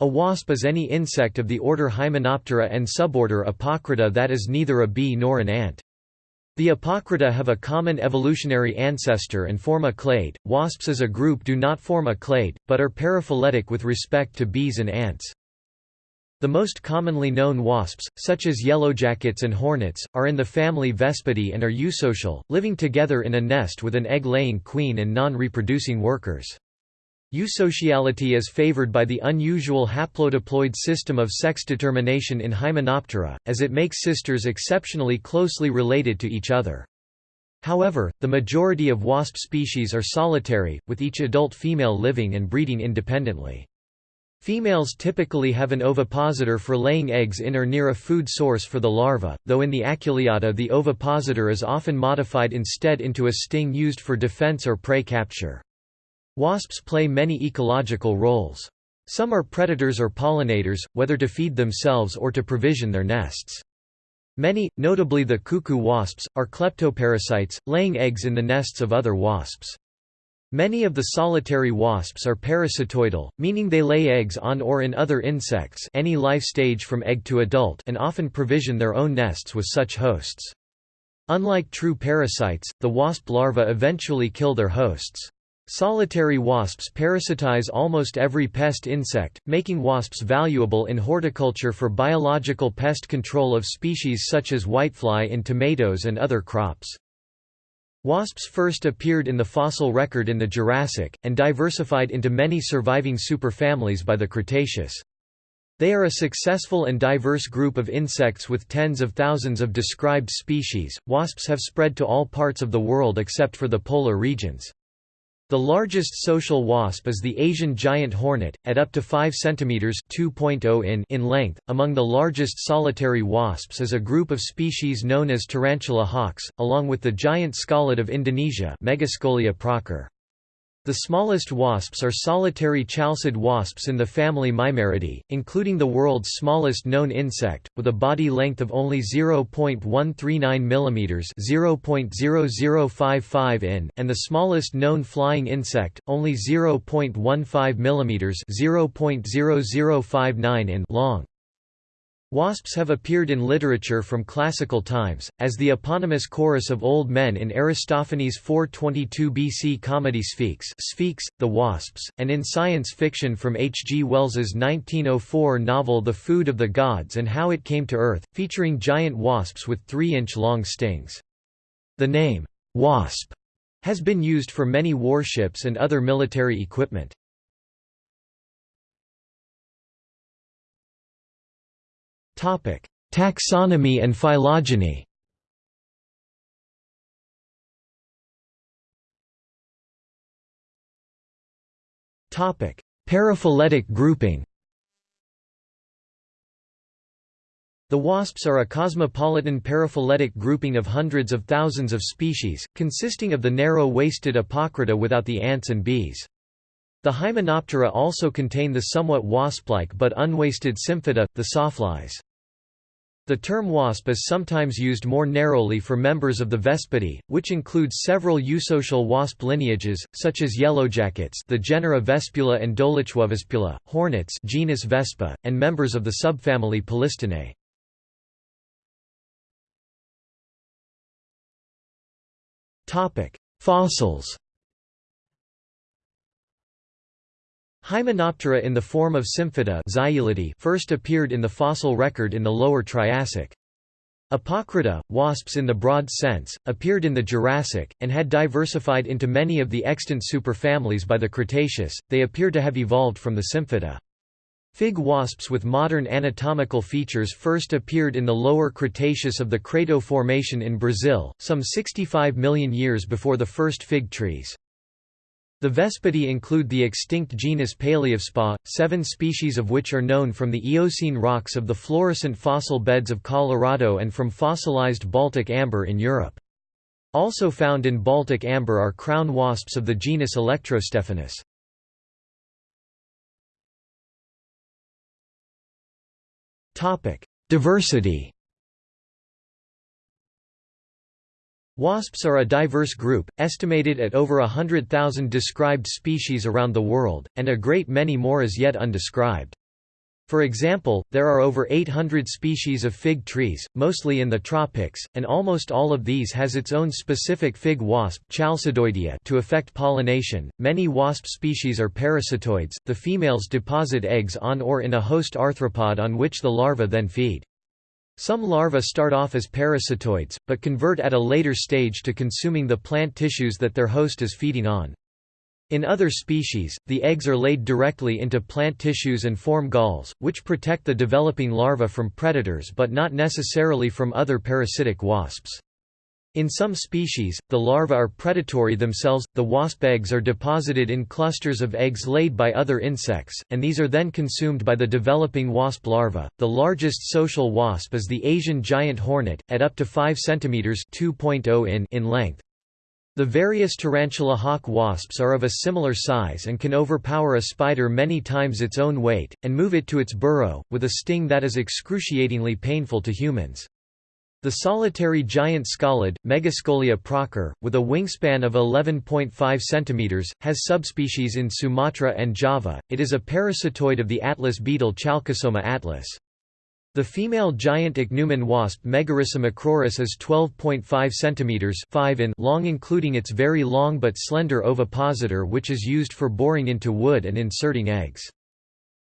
A wasp is any insect of the order Hymenoptera and suborder Apocrita that is neither a bee nor an ant. The Apocrita have a common evolutionary ancestor and form a clade. Wasps as a group do not form a clade, but are paraphyletic with respect to bees and ants. The most commonly known wasps, such as yellowjackets and hornets, are in the family Vespidae and are eusocial, living together in a nest with an egg-laying queen and non-reproducing workers. Eusociality is favored by the unusual haplodiploid system of sex determination in Hymenoptera, as it makes sisters exceptionally closely related to each other. However, the majority of wasp species are solitary, with each adult female living and breeding independently. Females typically have an ovipositor for laying eggs in or near a food source for the larva, though in the Aculeata the ovipositor is often modified instead into a sting used for defense or prey capture. Wasps play many ecological roles. Some are predators or pollinators, whether to feed themselves or to provision their nests. Many, notably the cuckoo wasps, are kleptoparasites, laying eggs in the nests of other wasps. Many of the solitary wasps are parasitoidal, meaning they lay eggs on or in other insects any life stage from egg to adult and often provision their own nests with such hosts. Unlike true parasites, the wasp larvae eventually kill their hosts. Solitary wasps parasitize almost every pest insect, making wasps valuable in horticulture for biological pest control of species such as whitefly in tomatoes and other crops. Wasps first appeared in the fossil record in the Jurassic, and diversified into many surviving superfamilies by the Cretaceous. They are a successful and diverse group of insects with tens of thousands of described species. Wasps have spread to all parts of the world except for the polar regions. The largest social wasp is the Asian giant hornet, at up to 5 cm (2.0 in) in length. Among the largest solitary wasps is a group of species known as tarantula hawks, along with the giant scoliid of Indonesia, Megascolia procer. The smallest wasps are solitary chalcid wasps in the family Mimaridae, including the world's smallest known insect, with a body length of only 0.139 mm (0.0055 in), and the smallest known flying insect, only 0.15 mm (0.0059 in) long. Wasps have appeared in literature from classical times, as the eponymous chorus of old men in Aristophanes' 422 BC comedy Sphex, Sphex the Wasps, and in science fiction from H. G. Wells's 1904 novel The Food of the Gods and How It Came to Earth, featuring giant wasps with 3-inch-long stings. The name, wasp, has been used for many warships and other military equipment. Topic: Taxonomy and phylogeny. Topic: Paraphyletic grouping. The wasps are a cosmopolitan paraphyletic grouping of hundreds of thousands of species, consisting of the narrow-waisted Apocrita without the ants and bees. The Hymenoptera also contain the somewhat wasp-like but unwaisted Symphyta, the sawflies. The term wasp is sometimes used more narrowly for members of the Vespidae, which includes several eusocial wasp lineages, such as yellowjackets the genera Vespula and Dolichovespula, hornets genus Vespa, and members of the subfamily Polistinae. Fossils Hymenoptera in the form of Symphyta first appeared in the fossil record in the Lower Triassic. Apocrita, wasps in the broad sense, appeared in the Jurassic, and had diversified into many of the extant superfamilies by the Cretaceous, they appear to have evolved from the Symphyta. Fig wasps with modern anatomical features first appeared in the lower Cretaceous of the Crato Formation in Brazil, some 65 million years before the first fig trees. The Vespidae include the extinct genus Palaeovespa, seven species of which are known from the Eocene rocks of the Florissant fossil beds of Colorado and from fossilized Baltic amber in Europe. Also found in Baltic amber are crown wasps of the genus Electrostephanus. Diversity Wasps are a diverse group, estimated at over hundred thousand described species around the world, and a great many more as yet undescribed. For example, there are over 800 species of fig trees, mostly in the tropics, and almost all of these has its own specific fig wasp to effect pollination. Many wasp species are parasitoids, the females deposit eggs on or in a host arthropod on which the larvae then feed. Some larvae start off as parasitoids, but convert at a later stage to consuming the plant tissues that their host is feeding on. In other species, the eggs are laid directly into plant tissues and form galls, which protect the developing larva from predators but not necessarily from other parasitic wasps. In some species, the larvae are predatory themselves, the wasp eggs are deposited in clusters of eggs laid by other insects, and these are then consumed by the developing wasp larva. The largest social wasp is the Asian giant hornet, at up to 5 cm (2.0 in) in length. The various tarantula hawk wasps are of a similar size and can overpower a spider many times its own weight, and move it to its burrow, with a sting that is excruciatingly painful to humans. The solitary giant scoliid, Megascolia procer, with a wingspan of 11.5 cm, has subspecies in Sumatra and Java. It is a parasitoid of the atlas beetle Chalcosoma atlas. The female giant ichneumon wasp Megarhyssa macrurus is 12.5 cm 5 in long including its very long but slender ovipositor which is used for boring into wood and inserting eggs.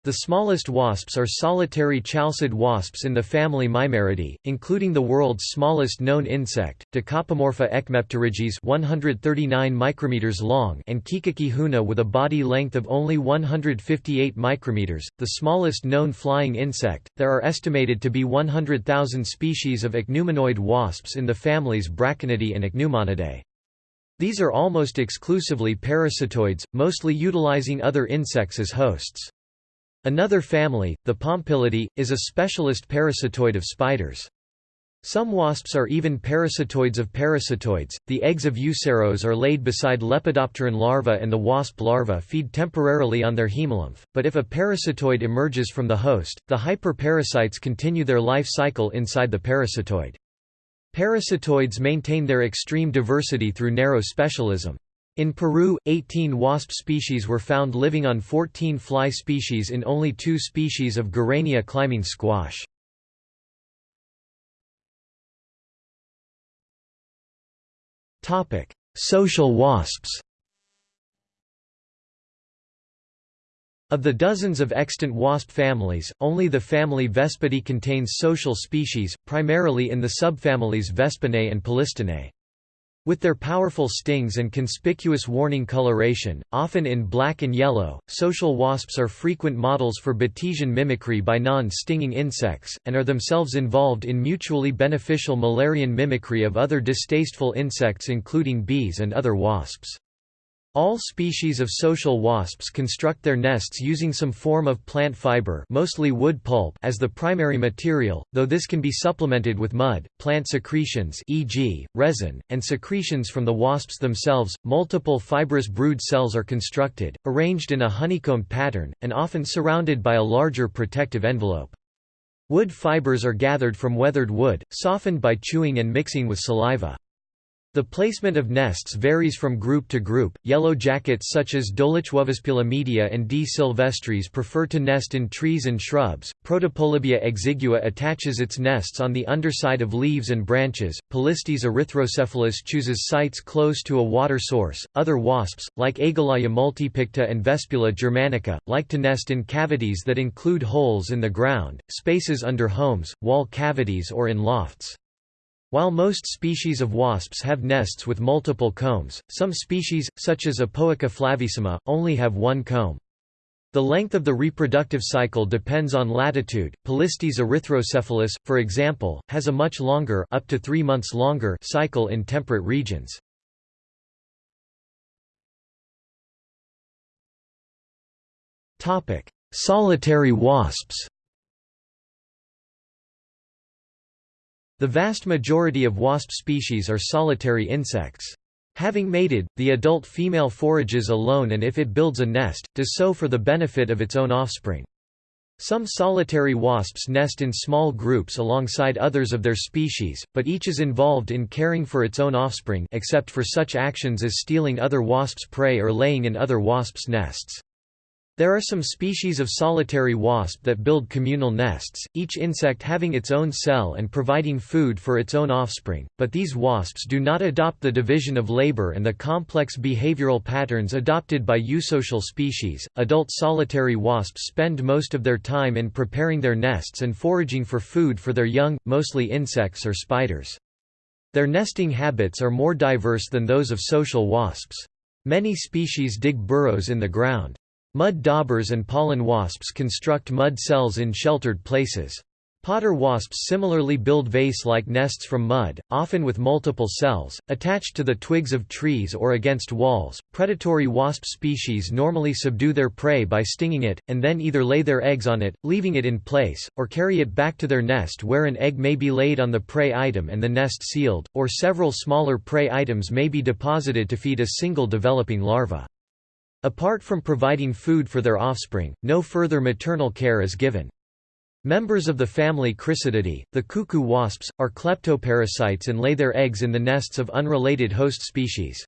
The smallest wasps are solitary chalcid wasps in the family Mimaridae, including the world's smallest known insect, Dicopomorpha echmepterygis 139 micrometers long and Kikiki huna with a body length of only 158 micrometers, the smallest known flying insect. There are estimated to be 100,000 species of ichneumonoid wasps in the families Braconidae and Ichneumonidae. These are almost exclusively parasitoids, mostly utilizing other insects as hosts. Another family, the Pompilidae, is a specialist parasitoid of spiders. Some wasps are even parasitoids of parasitoids. The eggs of euceros are laid beside Lepidopteran larvae and the wasp larvae feed temporarily on their hemolymph, but if a parasitoid emerges from the host, the hyperparasites continue their life cycle inside the parasitoid. Parasitoids maintain their extreme diversity through narrow specialism. In Peru, 18 wasp species were found living on 14 fly species in only two species of Gurania climbing squash. Social wasps Of the dozens of extant wasp families, only the family Vespidae contains social species, primarily in the subfamilies Vespinae and Polistinae. With their powerful stings and conspicuous warning coloration, often in black and yellow, social wasps are frequent models for Batesian mimicry by non-stinging insects, and are themselves involved in mutually beneficial Müllerian mimicry of other distasteful insects including bees and other wasps. All species of social wasps construct their nests using some form of plant fiber mostly wood pulp as the primary material, though this can be supplemented with mud, plant secretions e.g., resin, and secretions from the wasps themselves. Multiple fibrous brood cells are constructed, arranged in a honeycomb pattern, and often surrounded by a larger protective envelope. Wood fibers are gathered from weathered wood, softened by chewing and mixing with saliva. The placement of nests varies from group to group. Yellow jackets such as Dolichovespula media and D. sylvestris prefer to nest in trees and shrubs. Protopolybia exigua attaches its nests on the underside of leaves and branches. Polistes erythrocephalus chooses sites close to a water source. Other wasps, like Agelaia multipicta and Vespula germanica, like to nest in cavities that include holes in the ground, spaces under homes, wall cavities, or in lofts. While most species of wasps have nests with multiple combs, some species, such as Apoica flavissima, only have one comb. The length of the reproductive cycle depends on latitude. Polistes erythrocephalus, for example, has a much longer up to 3 months longer cycle in temperate regions. Topic: Solitary wasps. The vast majority of wasp species are solitary insects. Having mated, the adult female forages alone and if it builds a nest, does so for the benefit of its own offspring. Some solitary wasps nest in small groups alongside others of their species, but each is involved in caring for its own offspring except for such actions as stealing other wasps' prey or laying in other wasps' nests. There are some species of solitary wasp that build communal nests, each insect having its own cell and providing food for its own offspring, but these wasps do not adopt the division of labor and the complex behavioral patterns adopted by eusocial species. Adult solitary wasps spend most of their time in preparing their nests and foraging for food for their young, mostly insects or spiders. Their nesting habits are more diverse than those of social wasps. Many species dig burrows in the ground. Mud daubers and pollen wasps construct mud cells in sheltered places. Potter wasps similarly build vase-like nests from mud, often with multiple cells, attached to the twigs of trees or against walls. Predatory wasp species normally subdue their prey by stinging it, and then either lay their eggs on it, leaving it in place, or carry it back to their nest where an egg may be laid on the prey item and the nest sealed, or several smaller prey items may be deposited to feed a single developing larva. Apart from providing food for their offspring, no further maternal care is given. Members of the family Chrysididae, the cuckoo wasps, are kleptoparasites and lay their eggs in the nests of unrelated host species.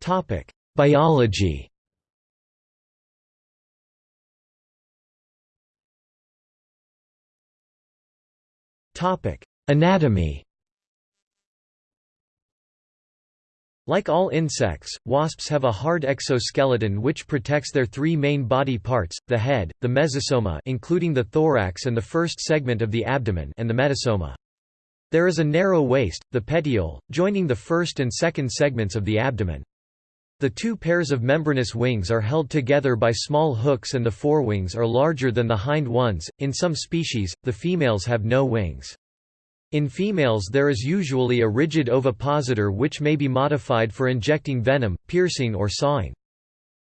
Topic: Biology Topic: Anatomy Like all insects, wasps have a hard exoskeleton which protects their three main body parts, the head, the mesosoma including the thorax and the first segment of the abdomen and the metasoma. There is a narrow waist, the petiole, joining the first and second segments of the abdomen. The two pairs of membranous wings are held together by small hooks and the forewings are larger than the hind ones. In some species, the females have no wings. In females there is usually a rigid ovipositor which may be modified for injecting venom, piercing or sawing.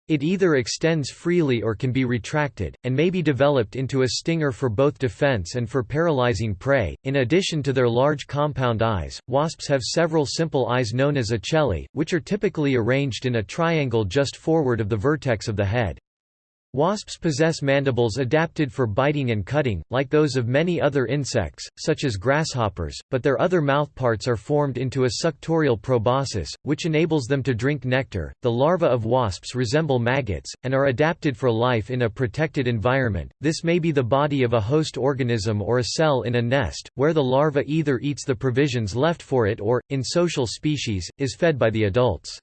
It either extends freely or can be retracted, and may be developed into a stinger for both defense and for paralyzing prey. In addition to their large compound eyes, wasps have several simple eyes known as ocelli, which are typically arranged in a triangle just forward of the vertex of the head. Wasps possess mandibles adapted for biting and cutting, like those of many other insects, such as grasshoppers, but their other mouthparts are formed into a suctorial proboscis, which enables them to drink nectar. The larvae of wasps resemble maggots, and are adapted for life in a protected environment. This may be the body of a host organism or a cell in a nest, where the larva either eats the provisions left for it or, in social species, is fed by the adults.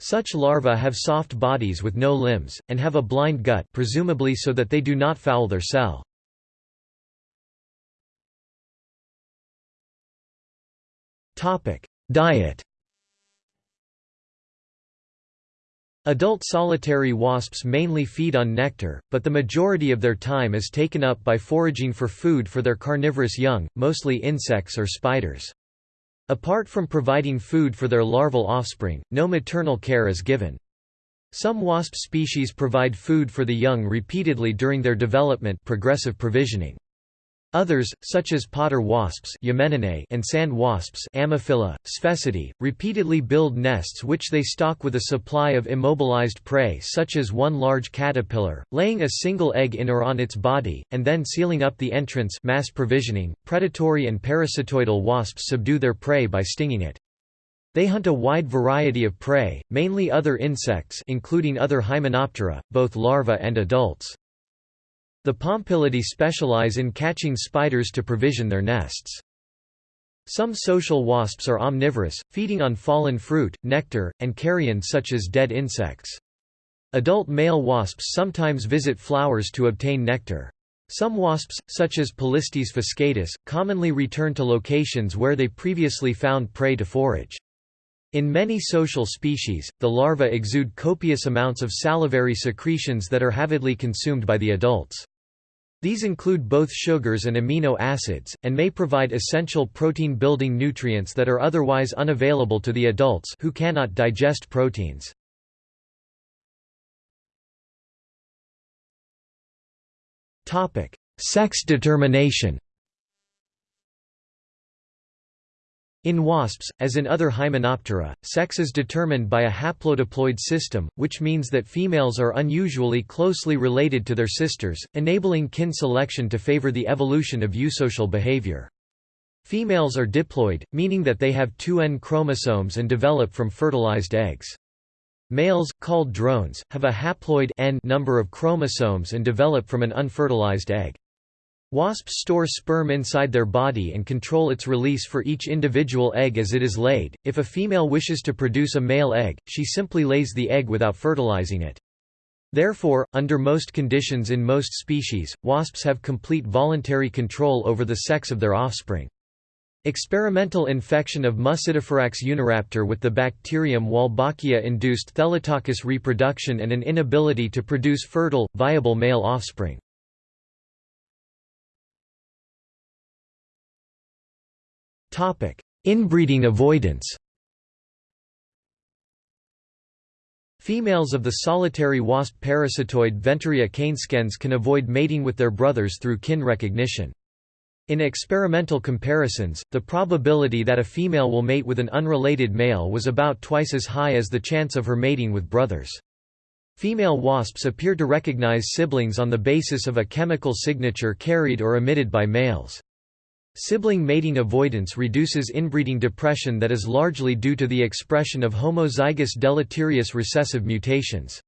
Such larvae have soft bodies with no limbs, and have a blind gut presumably so that they do not foul their cell. Diet Adult solitary wasps mainly feed on nectar, but the majority of their time is taken up by foraging for food for their carnivorous young, mostly insects or spiders. Apart from providing food for their larval offspring, no maternal care is given. Some wasp species provide food for the young repeatedly during their development progressive provisioning. Others, such as potter wasps and sand wasps Sphecidae, repeatedly build nests which they stock with a supply of immobilized prey such as one large caterpillar, laying a single egg in or on its body, and then sealing up the entrance mass provisioning. .Predatory and parasitoidal wasps subdue their prey by stinging it. They hunt a wide variety of prey, mainly other insects including other Hymenoptera, both larvae and adults. The Pompilidae specialize in catching spiders to provision their nests. Some social wasps are omnivorous, feeding on fallen fruit, nectar, and carrion such as dead insects. Adult male wasps sometimes visit flowers to obtain nectar. Some wasps, such as Polistes fuscatus, commonly return to locations where they previously found prey to forage. In many social species, the larvae exude copious amounts of salivary secretions that are avidly consumed by the adults. These include both sugars and amino acids, and may provide essential protein-building nutrients that are otherwise unavailable to the adults who cannot digest proteins. Sex determination In wasps, as in other Hymenoptera, sex is determined by a haplodiploid system, which means that females are unusually closely related to their sisters, enabling kin selection to favor the evolution of eusocial behavior. Females are diploid, meaning that they have two N chromosomes and develop from fertilized eggs. Males, called drones, have a haploid N number of chromosomes and develop from an unfertilized egg. Wasps store sperm inside their body and control its release for each individual egg as it is laid. If a female wishes to produce a male egg, she simply lays the egg without fertilizing it. Therefore, under most conditions in most species, wasps have complete voluntary control over the sex of their offspring. Experimental infection of Muscidifurax uniraptor with the bacterium Wolbachia induced thelytokous reproduction and an inability to produce fertile, viable male offspring. Inbreeding avoidance Females of the solitary wasp parasitoid Venturia canescens can avoid mating with their brothers through kin recognition. In experimental comparisons, the probability that a female will mate with an unrelated male was about twice as high as the chance of her mating with brothers. Female wasps appear to recognize siblings on the basis of a chemical signature carried or emitted by males. Sibling mating avoidance reduces inbreeding depression that is largely due to the expression of homozygous deleterious recessive mutations.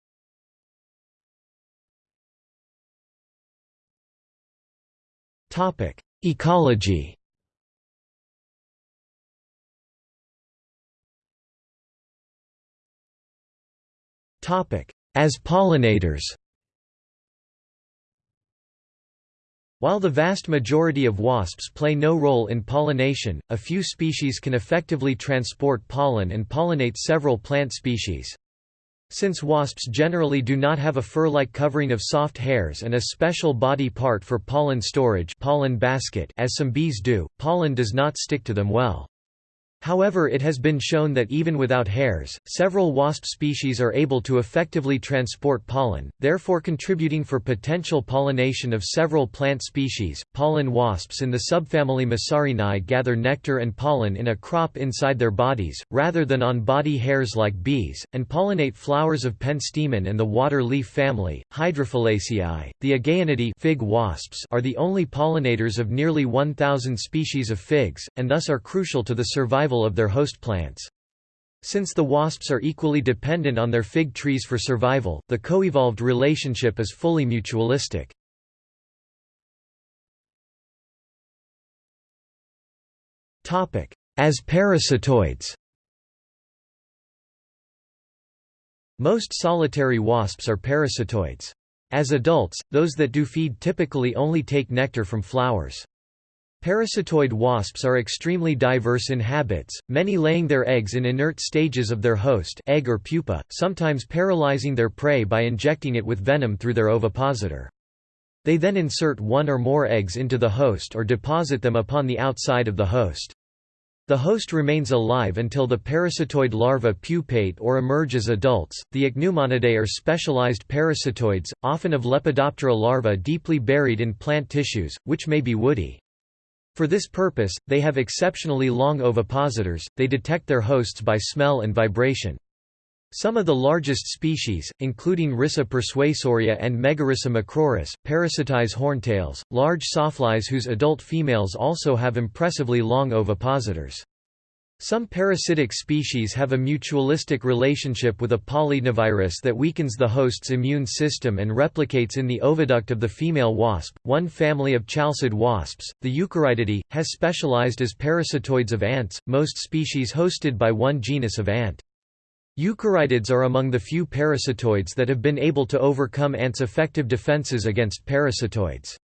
Ecology As pollinators While the vast majority of wasps play no role in pollination, a few species can effectively transport pollen and pollinate several plant species. Since wasps generally do not have a fur-like covering of soft hairs and a special body part for pollen storage pollen basket as some bees do, pollen does not stick to them well. However it has been shown that even without hairs, several wasp species are able to effectively transport pollen, therefore contributing for potential pollination of several plant species. Pollen wasps in the subfamily Masarinae gather nectar and pollen in a crop inside their bodies, rather than on body hairs like bees, and pollinate flowers of Penstemon and the water leaf family. Hydrophyllaceae, the Agaonidae fig wasps are the only pollinators of nearly 1,000 species of figs, and thus are crucial to the survival survival of their host plants. Since the wasps are equally dependent on their fig trees for survival, the co-evolved relationship is fully mutualistic. As parasitoids Most solitary wasps are parasitoids. As adults, those that do feed typically only take nectar from flowers. Parasitoid wasps are extremely diverse in habits, many laying their eggs in inert stages of their host egg or pupa, sometimes paralyzing their prey by injecting it with venom through their ovipositor. They then insert one or more eggs into the host or deposit them upon the outside of the host. The host remains alive until the parasitoid larva pupate or emerge as adults. The Ichneumonidae are specialized parasitoids, often of Lepidoptera larvae deeply buried in plant tissues, which may be woody. For this purpose, they have exceptionally long ovipositors, they detect their hosts by smell and vibration. Some of the largest species, including Rhyssa persuasoria and Megarhyssa macrurus, parasitize horntails, large sawflies whose adult females also have impressively long ovipositors. Some parasitic species have a mutualistic relationship with a polydnavirus that weakens the host's immune system and replicates in the oviduct of the female wasp. One family of chalcid wasps, the Eucharitidae, has specialized as parasitoids of ants, most species hosted by one genus of ant. Eucharitids are among the few parasitoids that have been able to overcome ants' effective defenses against parasitoids.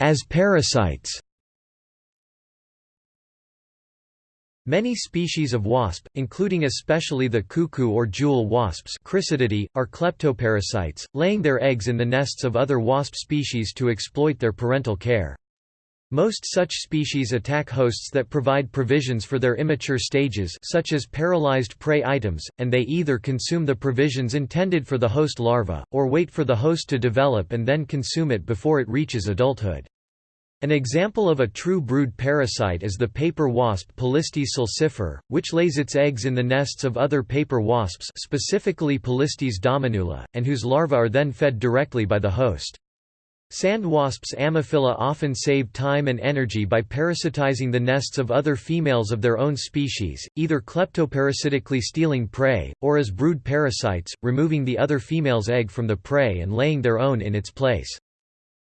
As parasites Many species of wasp, including especially the cuckoo or jewel wasps are kleptoparasites, laying their eggs in the nests of other wasp species to exploit their parental care. Most such species attack hosts that provide provisions for their immature stages such as paralyzed prey items, and they either consume the provisions intended for the host larva, or wait for the host to develop and then consume it before it reaches adulthood. An example of a true brood parasite is the paper wasp Polistes sulcifer, which lays its eggs in the nests of other paper wasps specifically Polistes dominula, and whose larvae are then fed directly by the host. Sand wasps Ammophila often save time and energy by parasitizing the nests of other females of their own species, either kleptoparasitically stealing prey, or as brood parasites, removing the other female's egg from the prey and laying their own in its place.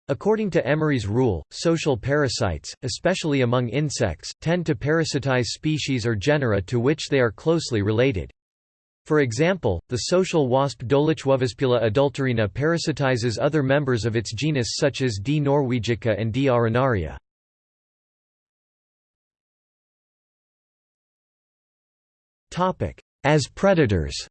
According to Emery's rule, social parasites, especially among insects, tend to parasitize species or genera to which they are closely related. For example, the social wasp Dolichovespula adulterina parasitizes other members of its genus such as D. norwegica and D. arenaria. As predators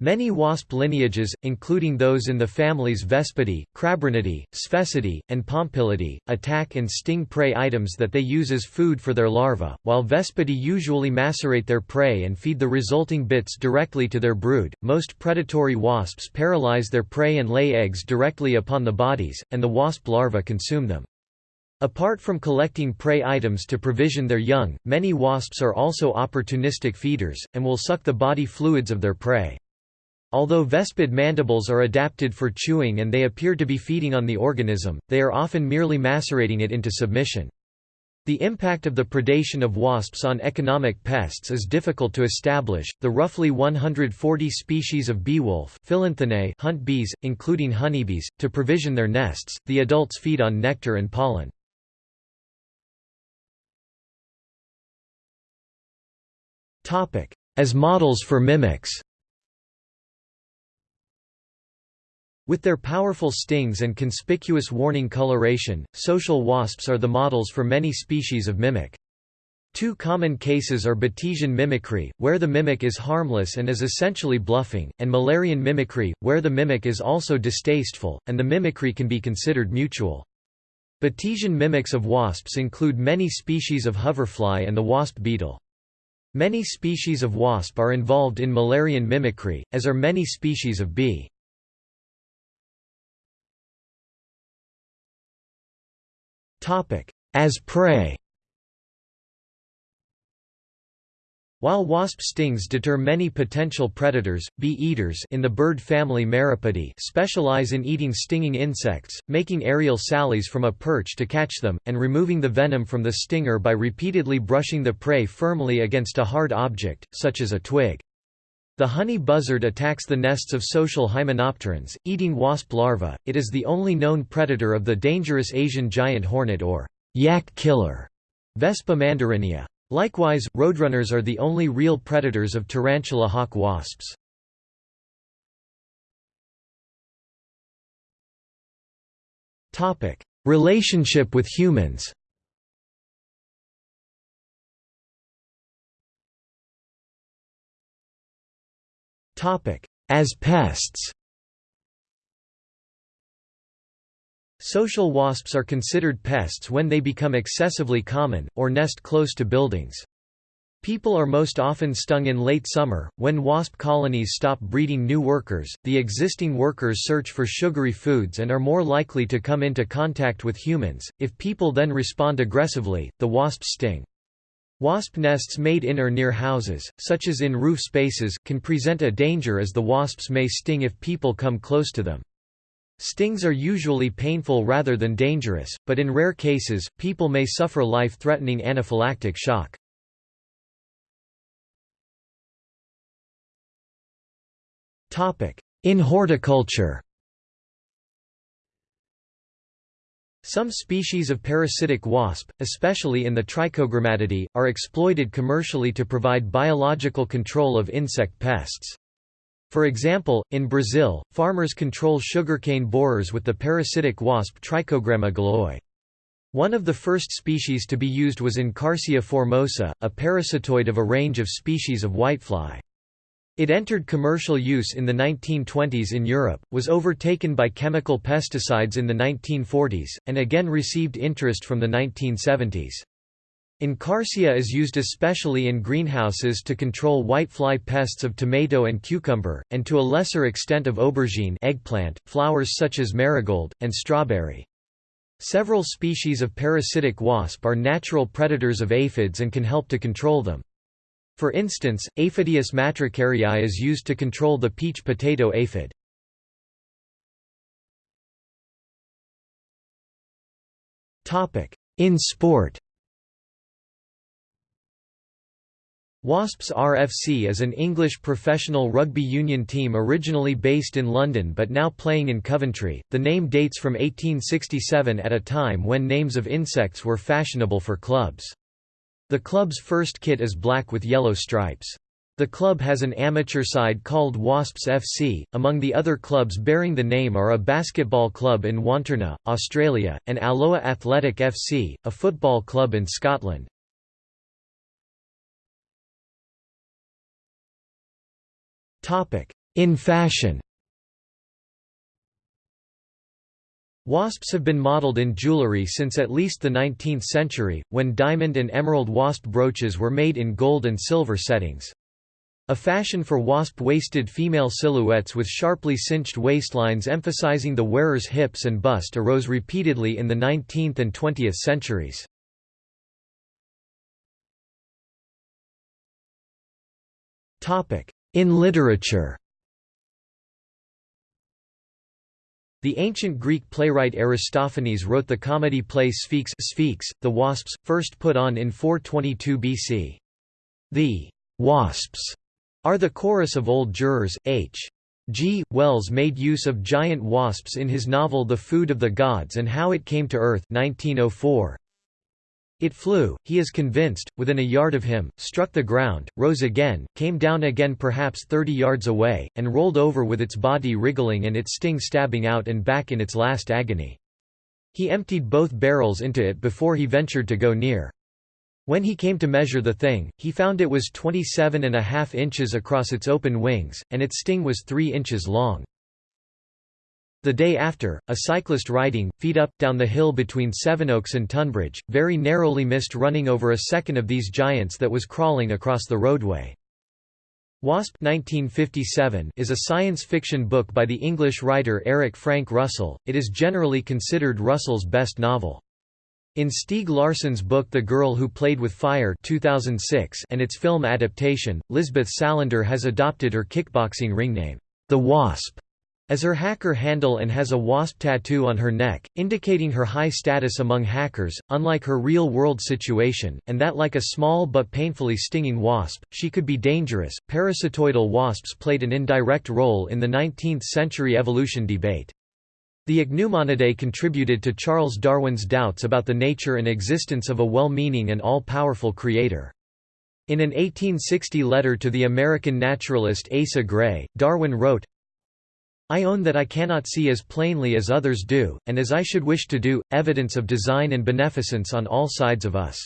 Many wasp lineages, including those in the families Vespidae, Crabronidae, Sphecidae, and Pompilidae, attack and sting prey items that they use as food for their larvae, while Vespidae usually macerate their prey and feed the resulting bits directly to their brood. Most predatory wasps paralyze their prey and lay eggs directly upon the bodies, and the wasp larvae consume them. Apart from collecting prey items to provision their young, many wasps are also opportunistic feeders, and will suck the body fluids of their prey. Although vespid mandibles are adapted for chewing and they appear to be feeding on the organism, they are often merely macerating it into submission. The impact of the predation of wasps on economic pests is difficult to establish. The roughly 140 species of beewolf hunt bees, including honeybees, to provision their nests. The adults feed on nectar and pollen. As models for mimics. With their powerful stings and conspicuous warning coloration, social wasps are the models for many species of mimic. Two common cases are Batesian mimicry, where the mimic is harmless and is essentially bluffing, and Müllerian mimicry, where the mimic is also distasteful, and the mimicry can be considered mutual. Batesian mimics of wasps include many species of hoverfly and the wasp beetle. Many species of wasp are involved in Müllerian mimicry, as are many species of bee. As prey While wasp stings deter many potential predators, bee-eaters in the bird family Meropidae specialize in eating stinging insects, making aerial sallies from a perch to catch them, and removing the venom from the stinger by repeatedly brushing the prey firmly against a hard object, such as a twig. The honey buzzard attacks the nests of social hymenopterans, eating wasp larvae. It is the only known predator of the dangerous Asian giant hornet or yak killer, Vespa mandarinia. Likewise, roadrunners are the only real predators of tarantula hawk wasps. Relationship with humans As pests Social wasps are considered pests when they become excessively common, or nest close to buildings. People are most often stung in late summer, when wasp colonies stop breeding new workers, the existing workers search for sugary foods and are more likely to come into contact with humans, if people then respond aggressively, the wasps sting. Wasp nests made in or near houses, such as in roof spaces, can present a danger as the wasps may sting if people come close to them. Stings are usually painful rather than dangerous, but in rare cases, people may suffer life-threatening anaphylactic shock. In horticulture Some species of parasitic wasp, especially in the Trichogrammatidae, are exploited commercially to provide biological control of insect pests. For example, in Brazil, farmers control sugarcane borers with the parasitic wasp Trichogramma galloi. One of the first species to be used was Encarsia formosa, a parasitoid of a range of species of whitefly. It entered commercial use in the 1920s in Europe, was overtaken by chemical pesticides in the 1940s, and again received interest from the 1970s. Encarsia is used especially in greenhouses to control whitefly pests of tomato and cucumber, and to a lesser extent of aubergine eggplant, flowers such as marigold, and strawberry. Several species of parasitic wasp are natural predators of aphids and can help to control them. For instance, Aphidius matricariae is used to control the peach potato aphid. In sport Wasps RFC is an English professional rugby union team originally based in London but now playing in Coventry. The name dates from 1867 at a time when names of insects were fashionable for clubs. The club's first kit is black with yellow stripes. The club has an amateur side called Wasps FC. Among the other clubs bearing the name are a basketball club in Wantirna, Australia, and Alloa Athletic FC, a football club in Scotland. Topic: In fashion. Wasps have been modeled in jewelry since at least the 19th century, when diamond and emerald wasp brooches were made in gold and silver settings. A fashion for wasp-waisted female silhouettes with sharply cinched waistlines emphasizing the wearer's hips and bust arose repeatedly in the 19th and 20th centuries. In literature The ancient Greek playwright Aristophanes wrote the comedy play Sphinx, Sphex the Wasps, first put on in 422 BC. The «wasps» are the chorus of old jurors. H. G. Wells made use of giant wasps in his novel The Food of the Gods and How It Came to Earth 1904. It flew, he is convinced, within a yard of him, struck the ground, rose again, came down again perhaps thirty yards away, and rolled over with its body wriggling and its sting stabbing out and back in its last agony. He emptied both barrels into it before he ventured to go near. When he came to measure the thing, he found it was 27 and a half inches across its open wings, and its sting was 3 inches long. The day after, a cyclist riding, feet up, down the hill between Sevenoaks and Tunbridge, very narrowly missed running over a second of these giants that was crawling across the roadway. Wasp 1957 is a science fiction book by the English writer Eric Frank Russell, it is generally considered Russell's best novel. In Stieg Larsson's book The Girl Who Played with Fire 2006 and its film adaptation, Lisbeth Salander has adopted her kickboxing ring name, The Wasp, as her hacker handle and has a wasp tattoo on her neck, indicating her high status among hackers, unlike her real-world situation, and that like a small but painfully stinging wasp, she could be dangerous. Parasitoidal wasps played an indirect role in the 19th century evolution debate. The Ichneumonidae contributed to Charles Darwin's doubts about the nature and existence of a well-meaning and all-powerful creator. In an 1860 letter to the American naturalist Asa Gray, Darwin wrote, I own that I cannot see as plainly as others do, and as I should wish to do, evidence of design and beneficence on all sides of us.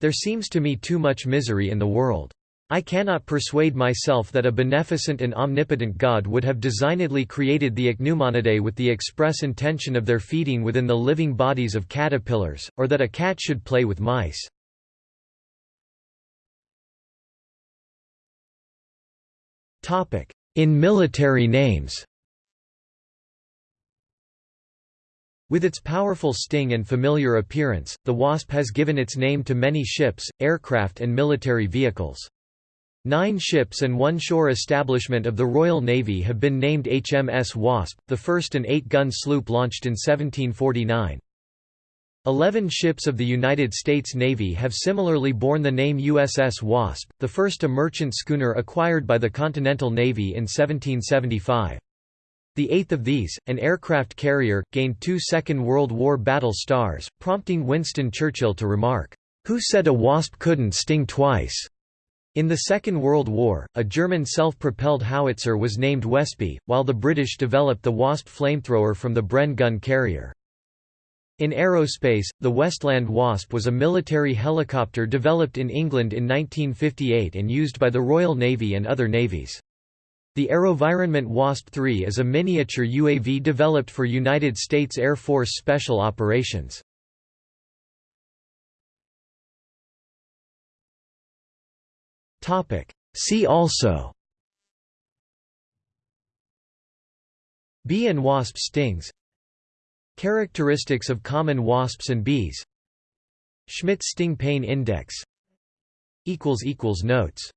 There seems to me too much misery in the world. I cannot persuade myself that a beneficent and omnipotent God would have designedly created the Ichneumonidae with the express intention of their feeding within the living bodies of caterpillars, or that a cat should play with mice. In military names With its powerful sting and familiar appearance, the Wasp has given its name to many ships, aircraft and military vehicles. Nine ships and one shore establishment of the Royal Navy have been named HMS Wasp, the first an eight-gun sloop launched in 1749. Eleven ships of the United States Navy have similarly borne the name USS Wasp, the first a merchant schooner acquired by the Continental Navy in 1775. The eighth of these, an aircraft carrier, gained two Second World War battle stars, prompting Winston Churchill to remark, "'Who said a wasp couldn't sting twice?' In the Second World War, a German self-propelled howitzer was named Wespe, while the British developed the Wasp flamethrower from the Bren gun carrier. In aerospace, the Westland Wasp was a military helicopter developed in England in 1958 and used by the Royal Navy and other navies. The AeroVironment WASP-3 is a miniature UAV developed for United States Air Force Special Operations. See also Bee and wasp stings. Characteristics of common wasps and bees Schmidt sting pain index Notes